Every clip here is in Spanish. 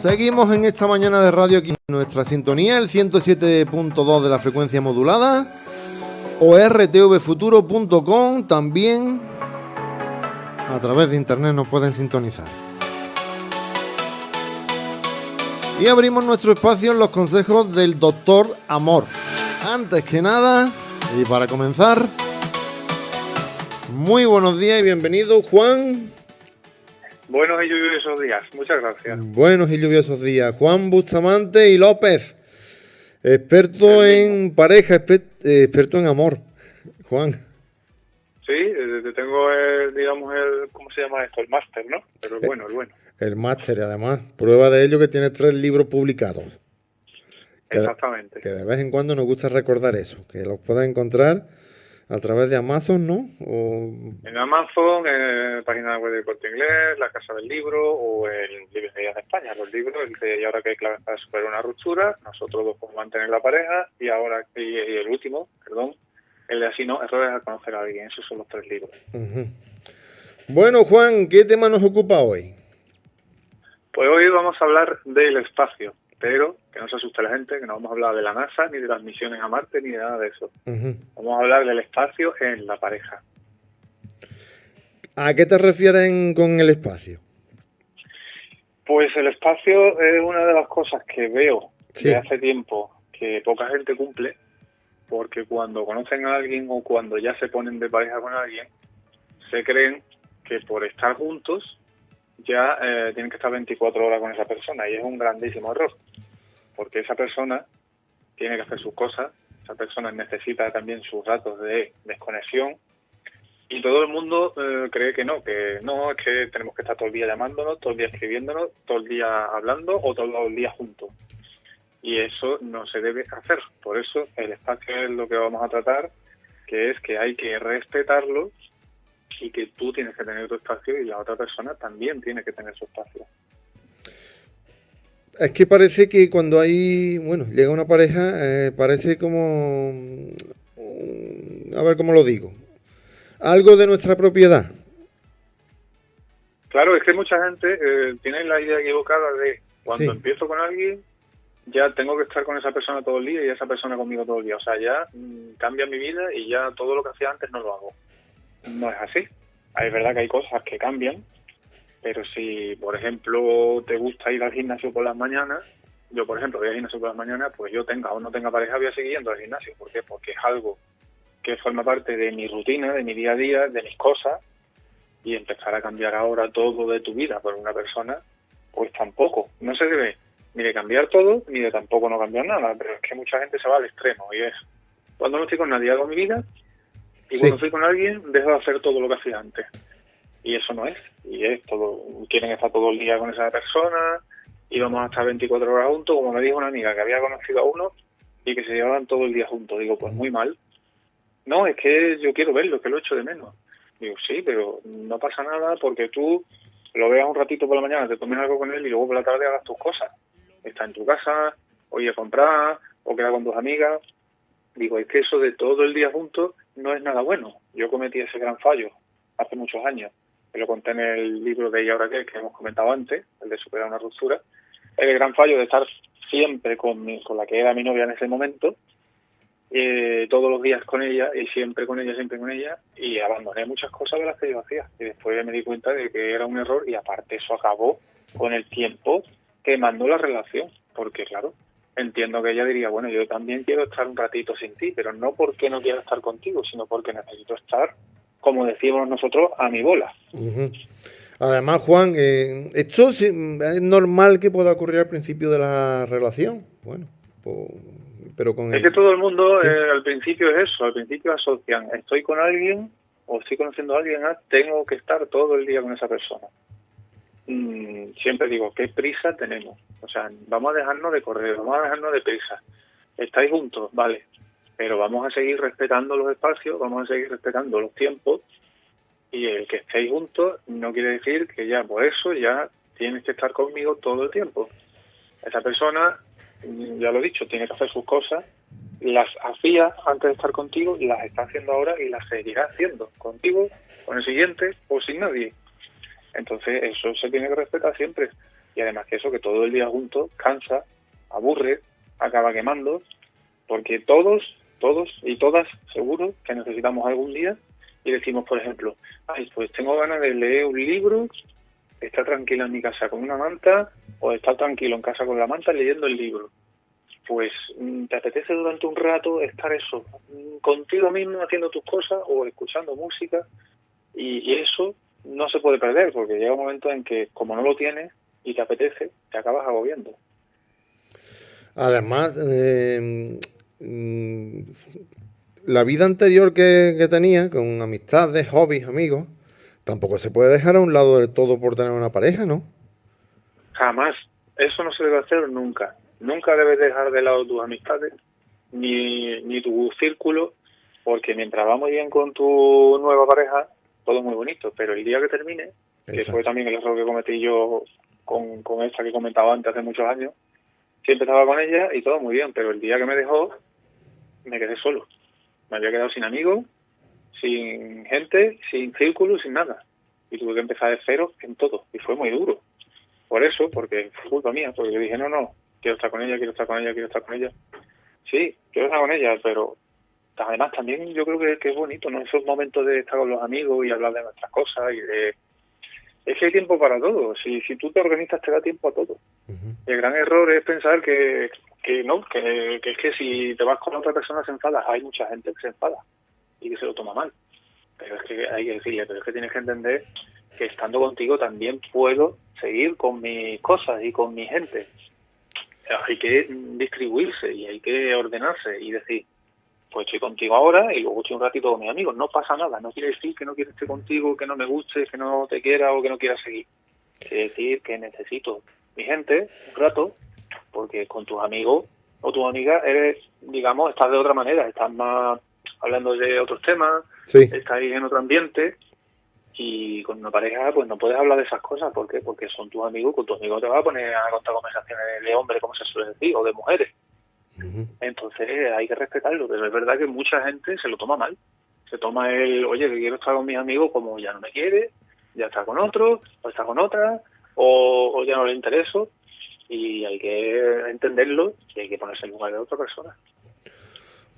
Seguimos en esta mañana de radio aquí en nuestra sintonía, el 107.2 de la frecuencia modulada o rtvfuturo.com también a través de internet nos pueden sintonizar. Y abrimos nuestro espacio en los consejos del doctor Amor. Antes que nada, y para comenzar, muy buenos días y bienvenido Juan. Buenos y lluviosos días, muchas gracias. Buenos y lluviosos días. Juan Bustamante y López, experto en pareja, eh, experto en amor. Juan. Sí, eh, tengo, el, digamos, el, ¿cómo se llama esto? El máster, ¿no? Pero el bueno, el bueno. El máster, además. Prueba de ello que tiene tres libros publicados. Exactamente. Que de vez en cuando nos gusta recordar eso, que los puedes encontrar a través de Amazon, ¿no? En Amazon, en página web de Corte Inglés, la Casa del Libro o en Librerías de España. Los libros, el de Y ahora que hay claves para superar una ruptura, nosotros dos podemos mantener la pareja y ahora y, el último, perdón, el de así no, errores al conocer a alguien. Esos son los tres libros. Bueno, Juan, ¿qué tema nos ocupa hoy? Pues hoy vamos a hablar del espacio pero que no se asuste la gente, que no vamos a hablar de la NASA, ni de las misiones a Marte, ni de nada de eso. Vamos a hablar del espacio en la pareja. ¿A qué te refieres con el espacio? Pues el espacio es una de las cosas que veo de hace tiempo que poca gente cumple, porque cuando conocen a alguien o cuando ya se ponen de pareja con alguien, se creen que por estar juntos ya eh, tienen que estar 24 horas con esa persona y es un grandísimo error, porque esa persona tiene que hacer sus cosas, esa persona necesita también sus datos de desconexión y todo el mundo eh, cree que no, que no, es que tenemos que estar todo el día llamándonos, todo el día escribiéndonos, todo el día hablando o todo el día juntos. Y eso no se debe hacer. Por eso el espacio es lo que vamos a tratar, que es que hay que respetarlo y que tú tienes que tener tu espacio y la otra persona también tiene que tener su espacio. Es que parece que cuando hay, bueno, llega una pareja, eh, parece como, a ver cómo lo digo, algo de nuestra propiedad. Claro, es que mucha gente eh, tiene la idea equivocada de cuando empiezo con alguien, ya tengo que estar con esa persona todo el día y esa persona conmigo todo el día. O sea, ya mm, cambia mi vida y ya todo lo que hacía antes no lo hago no es así. Es verdad que hay cosas que cambian, pero si, por ejemplo, te gusta ir al gimnasio por las mañanas, yo, por ejemplo, voy al gimnasio por las mañanas, pues yo tenga o no tenga pareja, voy a seguir yendo al gimnasio. ¿Por qué? Porque es algo que forma parte de mi rutina, de mi día a día, de mis cosas, y empezar a cambiar ahora todo de tu vida por una persona, pues tampoco. No se debe ni de cambiar todo, ni de tampoco no cambiar nada, pero es que mucha gente se va al extremo, y es, cuando no estoy con nadie, hago mi vida, y cuando estoy con alguien, dejo de hacer todo lo que hacía antes. Y eso no es. Y es todo. Quieren estar todo el día con esa persona y vamos a estar 24 horas juntos. Como me dijo una amiga que había conocido a uno y que se llevaban todo el día juntos. Digo, pues muy mal. No, es que yo quiero verlo, que lo echo de menos. Digo, sí, pero no pasa nada porque tú lo veas un ratito por la mañana, te tomes algo con él y luego por la tarde hagas tus cosas. Está en tu casa, o ir a comprar, o queda con tus amigas. Digo, es que eso de todo el día juntos no es nada bueno. Yo cometí ese gran fallo hace muchos años. Me lo conté en el libro de Y ahora qué, que hemos comentado antes, el de superar una ruptura. El gran fallo de estar siempre con, con la que era mi novia en ese momento, eh, todos los días con ella y siempre con ella, siempre con ella, y abandoné muchas cosas de las que yo hacía. Y después me di cuenta de que era un error y aparte eso acabó con el tiempo que mandó la relación, porque claro, entiendo que ella diría, bueno, yo también quiero estar un ratito sin ti, pero no porque no quiera estar contigo, sino porque necesito estar, como decimos nosotros, a mi bola. Además, Juan, eh, esto es normal que pueda ocurrir al principio de la relación. Bueno, pero con Es que todo el mundo eh, al principio es eso, al principio asocian, estoy con alguien o estoy conociendo a alguien, ah, tengo que estar todo el día con esa persona. Mm, siempre digo, ¿qué prisa tenemos? O sea, vamos a dejarnos de correr, vamos a dejarnos de prisa. ¿Estáis juntos? Vale. Pero vamos a seguir respetando los espacios, vamos a seguir respetando los tiempos. Y el que estéis juntos no quiere decir que ya por eso ya tienes que estar conmigo todo el tiempo. Esa persona, mm, ya lo he dicho, tiene que hacer sus cosas. Las hacía antes de estar contigo las está haciendo ahora y las seguirá haciendo contigo, con el siguiente o sin nadie. Entonces eso se tiene que respetar siempre. Y además que eso, que todo el día juntos cansa, aburre, acaba quemando, porque todos, todos y todas seguro que necesitamos algún día y decimos, por ejemplo, ay, pues tengo ganas de leer un libro, estar tranquila en mi casa con una manta o estar tranquilo en casa con la manta leyendo el libro. Pues mm, te apetece durante un rato estar eso, mm, contigo mismo haciendo tus cosas o escuchando música y, eso no se puede perder porque llega un momento en que como no lo tienes y te apetece, te acabas agobiando. Además, eh, la vida anterior que, tenía, con amistades, hobbies, amigos, tampoco se puede dejar a un lado del todo por tener una pareja, ¿no? Jamás. Eso no se debe hacer nunca. Nunca debes dejar de lado tus amistades ni, ni tu círculo, porque mientras vamos bien con tu nueva pareja, todo muy bonito. Pero el día que termine, que fue también el error que cometí yo con, con esta que comentaba antes hace muchos años, siempre estaba con ella y todo muy bien, pero el día que me dejó, me quedé solo me había quedado sin amigos, sin gente, sin círculo, sin nada. Y tuve que empezar de cero en todo. Y fue muy duro. Por eso, porque fue culpa mía, porque yo dije, no, no, quiero estar con ella, quiero estar con ella, quiero estar con ella. Sí, quiero estar con ella, pero además también yo creo que, es bonito, ¿no? Esos momentos de estar con los amigos y hablar de nuestras cosas y de... Es que hay tiempo para todo. Si, si tú te organizas, te da tiempo a todo. El gran error es pensar que, que no, que, es que si te vas con otra persona se enfada. Hay mucha gente que se enfada y que se lo toma mal. Pero es que hay que decirle, pero es que tienes que entender que estando contigo también puedo seguir con mis cosas y con mi gente. Hay que distribuirse y hay que ordenarse y decir, pues estoy contigo ahora y luego estoy un ratito con mis amigos. No pasa nada, no quiere decir que no quiera estar contigo, que no me guste, que no te quiera o que no quiera seguir. Quiere decir que necesito mi gente un rato porque con tus amigos o tus amigas eres, digamos, estás de otra manera, estás más hablando de otros temas, estás ahí en otro ambiente y con una pareja pues no puedes hablar de esas cosas, ¿por qué? Porque son tus amigos, con tus amigos te vas a poner a contar conversaciones de hombres, como se suele decir, o de mujeres. Entonces hay que respetarlo, pero es verdad que mucha gente se lo toma mal. Se toma el, oye, que quiero estar con mis amigos como ya no me quiere, ya está con otro, o está con otra, o, o ya no le intereso y hay que entenderlo y hay que ponerse en lugar de otra persona.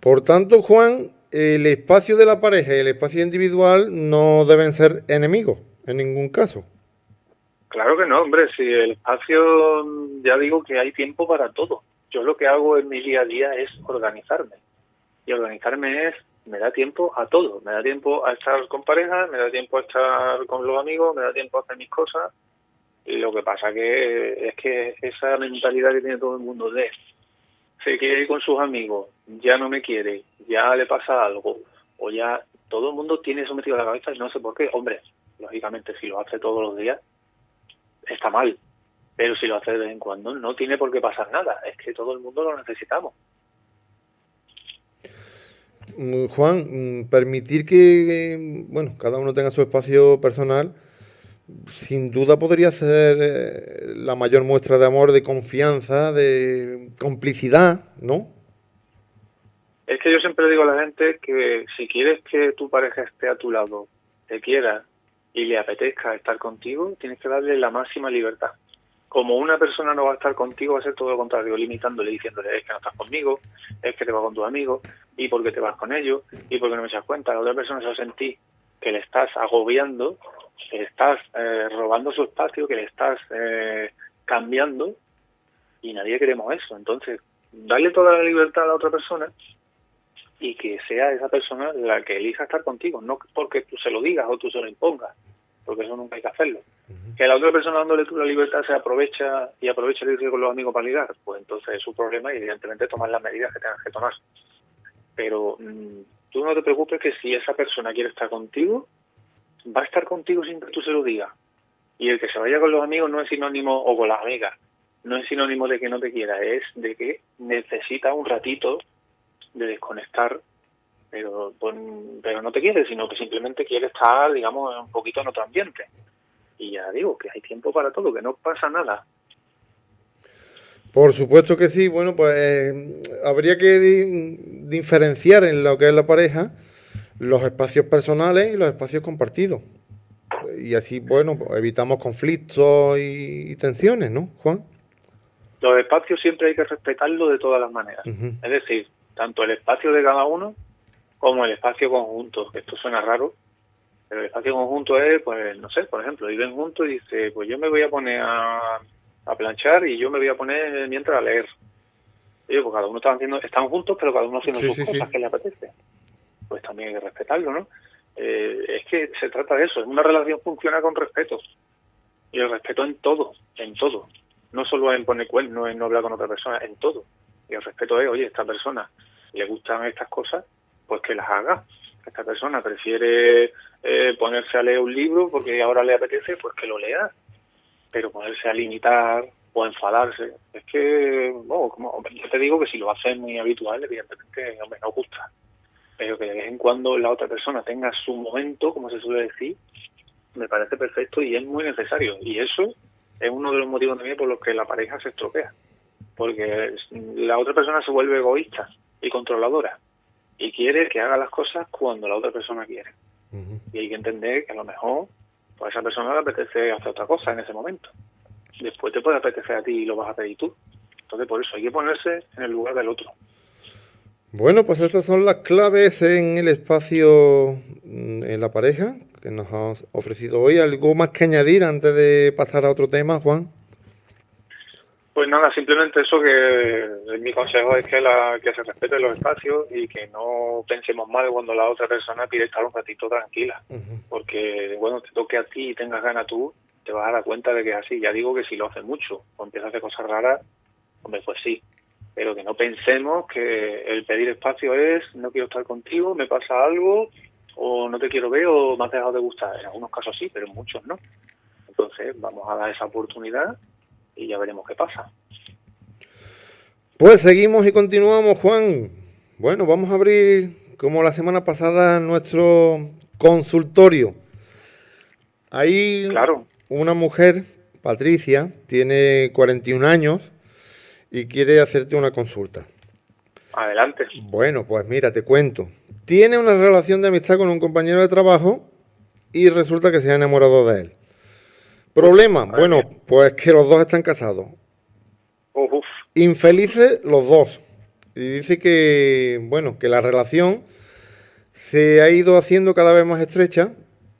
Por tanto, Juan, el espacio de la pareja y el espacio individual no deben ser enemigos en ningún caso. Claro que no, hombre, si el espacio, ya digo que hay tiempo para todo. Yo lo que hago en mi día a día es organizarme. Y organizarme es, me da tiempo a todo. Me da tiempo a estar con pareja, me da tiempo a estar con los amigos, me da tiempo a hacer mis cosas, lo que pasa que es que esa mentalidad que tiene todo el mundo de se quiere ir con sus amigos, ya no me quiere, ya le pasa algo, o ya todo el mundo tiene eso metido en la cabeza y no sé por qué. Hombre, lógicamente si lo hace todos los días, está mal. Pero si lo hace de vez en cuando, no tiene por qué pasar nada. Es que todo el mundo lo necesitamos. Mm, Juan, mm, permitir que, bueno, cada uno tenga su espacio personal sin duda podría ser eh, la mayor muestra de amor, de confianza, de complicidad, ¿no? Es que yo siempre digo a la gente que si quieres que tu pareja esté a tu lado, te quiera y le apetezca estar contigo, tienes que darle la máxima libertad. Como una persona no va a estar contigo, va a ser todo lo contrario, limitándole, diciéndole, es que no estás conmigo, es que te vas con tus amigos, y porque te vas con ellos, y porque no me echas cuenta. La otra persona se va a sentir que le estás agobiando que estás eh, robando su espacio, que le estás eh, cambiando y nadie queremos eso. Entonces, darle toda la libertad a la otra persona y que sea esa persona la que elija estar contigo, no porque tú se lo digas o tú se lo impongas, porque eso nunca hay que hacerlo. Que la otra persona dándole tú la libertad se aprovecha y aprovecha el irse con los amigos para ligar, pues entonces es su problema y evidentemente tomar las medidas que tengas que tomar. Pero mm, tú no te preocupes que si esa persona quiere estar contigo, va a estar contigo sin que tú se lo digas. Y el que se vaya con los amigos no es sinónimo, o con las amigas, no es sinónimo de que no te quiera, es de que necesita un ratito de desconectar, pero, pues, pero no te quiere, sino que simplemente quiere estar, digamos, un poquito en otro ambiente. Y ya digo, que hay tiempo para todo, que no pasa nada. Por supuesto que sí, bueno, pues eh, habría que diferenciar en lo que es la pareja los espacios personales y los espacios compartidos. y así, bueno, evitamos conflictos y, tensiones, ¿no, Juan? Los espacios siempre hay que respetarlo de todas las maneras. Es decir, tanto el espacio de cada uno como el espacio conjunto. Esto suena raro, pero el espacio conjunto es, pues, no sé, por ejemplo, viven juntos y dice, pues yo me voy a poner a, a planchar y yo me voy a poner mientras a leer. Y pues cada uno está haciendo, están juntos, pero cada uno haciendo sus cosas que le apetece. Pues también hay que respetarlo, ¿no? Eh, es que se trata de eso, una relación funciona con respeto. Y el respeto en todo, en todo. No solo en poner cuernos, en no hablar con otra persona, en todo. Y el respeto es, oye, esta persona le gustan estas cosas, pues que las haga. Esta persona prefiere eh, ponerse a leer un libro porque ahora le apetece, pues que lo lea. Pero ponerse a limitar o enfadarse, es que, bueno, como, yo te digo que si lo hace muy habitual, evidentemente, hombre, no gusta pero que de vez en cuando la otra persona tenga su momento, como se suele decir, me parece perfecto y es muy necesario. Y eso es uno de los motivos también por los que la pareja se estropea. Porque la otra persona se vuelve egoísta y controladora y quiere que haga las cosas cuando la otra persona quiere. Y hay que entender que a lo mejor pues a esa persona le apetece hacer otra cosa en ese momento. Después te puede apetecer a ti y lo vas a pedir tú. Entonces por eso hay que ponerse en el lugar del otro. Bueno, pues estas son las claves en el espacio mm, en la pareja que nos has ofrecido hoy. ¿Algo más que añadir antes de pasar a otro tema, Juan? Pues nada, simplemente eso que mi consejo es que, la, que se respeten los espacios y que no pensemos mal cuando la otra persona pide estar un ratito tranquila. Porque bueno, te toque a ti y tengas ganas tú, te vas a dar cuenta de que es así. Ya digo que si lo hace mucho o empieza a hacer cosas raras, hombre, pues sí, pero que no pensemos que el pedir espacio es no quiero estar contigo, me pasa algo, o no te quiero ver o me has dejado de gustar. En algunos casos sí, pero en muchos no. Entonces vamos a dar esa oportunidad y ya veremos qué pasa. Pues seguimos y continuamos, Juan. Bueno, vamos a abrir, como la semana pasada, nuestro consultorio. Hay claro. una mujer, Patricia, tiene 41 años, y quiere hacerte una consulta. Adelante. Bueno, pues mira, te cuento. Tiene una relación de amistad con un compañero de trabajo y resulta que se ha enamorado de él. Problema, bueno, pues que los dos están casados. Infelices los dos. Y dice que, bueno, que la relación se ha ido haciendo cada vez más estrecha,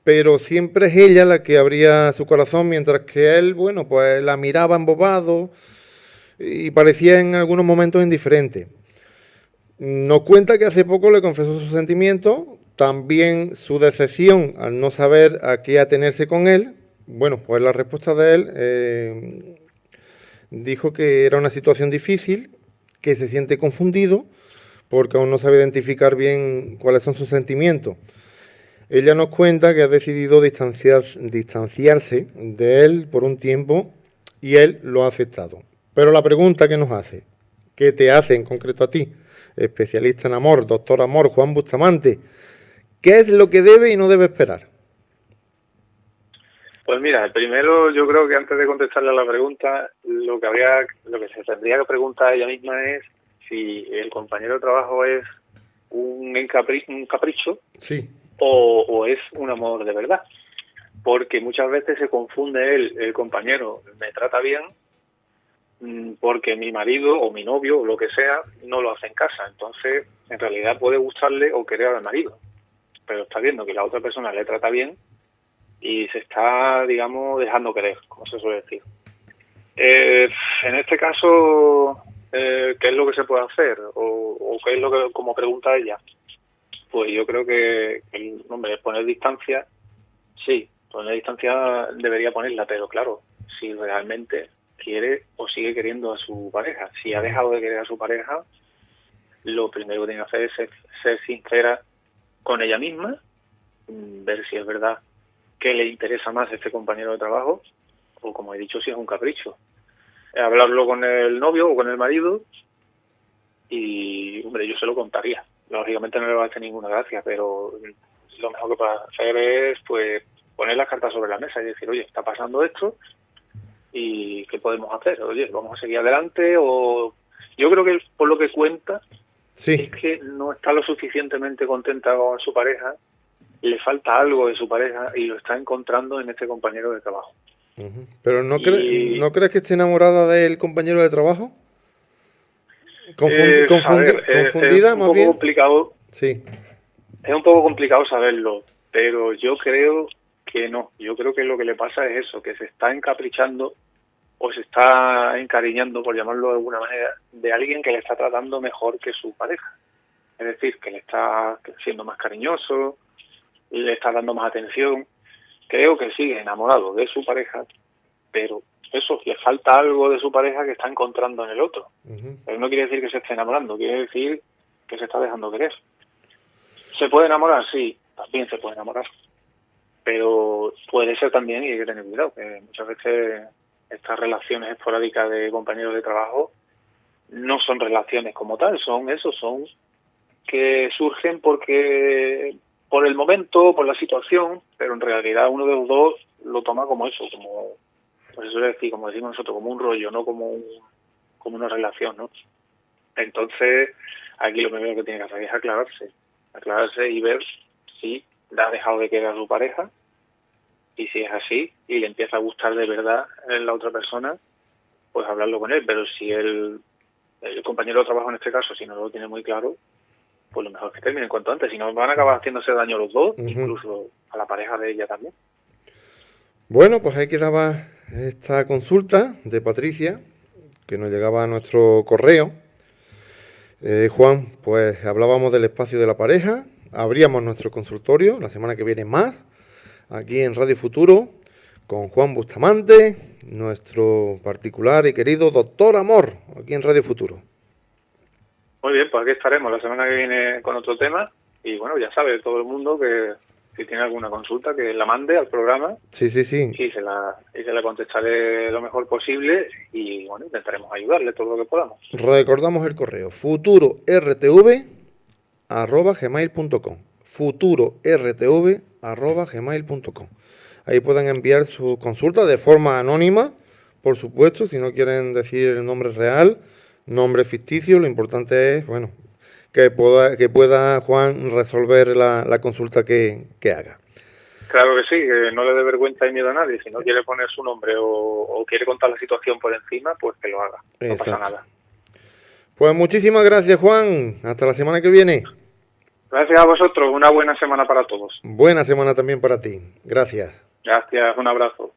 pero siempre es ella la que abría su corazón, mientras que él, bueno, pues la miraba embobado, y parecía en algunos momentos indiferente. Nos cuenta que hace poco le confesó sus sentimientos, también su decepción al no saber a qué atenerse con él. Bueno, pues la respuesta de él eh, dijo que era una situación difícil, que se siente confundido porque aún no sabe identificar bien cuáles son sus sentimientos. Ella nos cuenta que ha decidido distanciarse de él por un tiempo y él lo ha aceptado. Pero la pregunta que nos hace, ¿qué te hace en concreto a ti, especialista en amor, doctor amor, Juan Bustamante, ¿qué es lo que debe y no debe esperar? Pues mira, primero yo creo que antes de contestarle a la pregunta, lo que habría, lo que se tendría que preguntar ella misma es si el compañero de trabajo es un, un capricho sí. o, o, es un amor de verdad. Porque muchas veces se confunde él, el compañero me trata bien porque mi marido o mi novio o lo que sea no lo hace en casa. Entonces, en realidad puede gustarle o querer al marido, pero está viendo que la otra persona le trata bien y se está, digamos, dejando querer, como se suele decir. Eh, en este caso, eh, ¿qué es lo que se puede hacer? O, qué es lo que, como pregunta ella? Pues yo creo que, el hombre, poner distancia, sí, poner distancia debería ponerla, pero claro, si realmente quiere o sigue queriendo a su pareja. Si ha dejado de querer a su pareja, lo primero que tiene que hacer es ser, sincera con ella misma, mm, ver si es verdad que le interesa más este compañero de trabajo o, como he dicho, si es un capricho. Hablarlo con el novio o con el marido y, hombre, yo se lo contaría. Lógicamente no le va a hacer ninguna gracia, pero lo mejor que puede hacer es, pues, poner las cartas sobre la mesa y decir, oye, está pasando esto, y qué podemos hacer. Oye, vamos a seguir adelante o yo creo que por lo que cuenta sí. es que no está lo suficientemente contenta con su pareja le falta algo de su pareja y lo está encontrando en este compañero de trabajo. Pero ¿no, ¿no crees que esté enamorada del compañero de trabajo? Eh, confundida, más bien. Complicado, sí. Es un poco complicado saberlo, pero yo creo que no. Yo creo que lo que le pasa es eso, que se está encaprichando o se está encariñando, por llamarlo de alguna manera, de alguien que le está tratando mejor que su pareja. Es decir, que le está siendo más cariñoso, le está dando más atención. Creo que sigue enamorado de su pareja, pero eso, le falta algo de su pareja que está encontrando en el otro. Pero no quiere decir que se esté enamorando, quiere decir que se está dejando querer. ¿Se puede enamorar? Sí, también se puede enamorar. Pero puede ser también, y hay que tener cuidado, que muchas veces estas relaciones esporádicas de compañeros de trabajo no son relaciones como tal, son eso, son que surgen porque por el momento, por la situación, pero en realidad uno de los dos lo toma como eso, como pues eso es decir, como decimos nosotros, como un rollo, no como un, como una relación, ¿no? Entonces, aquí lo primero que tiene que hacer es aclararse, aclararse y ver si ha dejado de quedar a su pareja y si es así y le empieza a gustar de verdad en la otra persona, pues hablarlo con él, pero si el, el compañero de trabajo en este caso, si no lo tiene muy claro, pues lo mejor es que termine en cuanto antes, si no van a acabar haciéndose daño los dos, incluso a la pareja de ella también. Bueno, pues ahí quedaba esta consulta de Patricia, que nos llegaba a nuestro correo. Eh, Juan, pues hablábamos del espacio de la pareja, abríamos nuestro consultorio la semana que viene más, aquí en Radio Futuro, con Juan Bustamante, nuestro particular y querido doctor Amor, aquí en Radio Futuro. Muy bien, pues aquí estaremos la semana que viene con otro tema y bueno, ya sabe todo el mundo que si tiene alguna consulta, que la mande al programa. Sí, sí, sí. Y se la, y se la contestaré lo mejor posible y bueno, intentaremos ayudarle todo lo que podamos. Recordamos el correo futurortv.gmail.com futurortv.gmail.com Ahí pueden enviar su consulta de forma anónima, por supuesto, si no quieren decir el nombre real, nombre ficticio, lo importante es, bueno, que pueda, que pueda Juan resolver la, consulta que, haga. Claro que sí, que no le dé vergüenza y miedo a nadie. Si no quiere poner su nombre o, quiere contar la situación por encima, pues que lo haga. No pasa nada. Pues muchísimas gracias, Juan. Hasta la semana que viene. Gracias a vosotros. Una buena semana para todos. Buena semana también para ti. Gracias. Gracias. Un abrazo.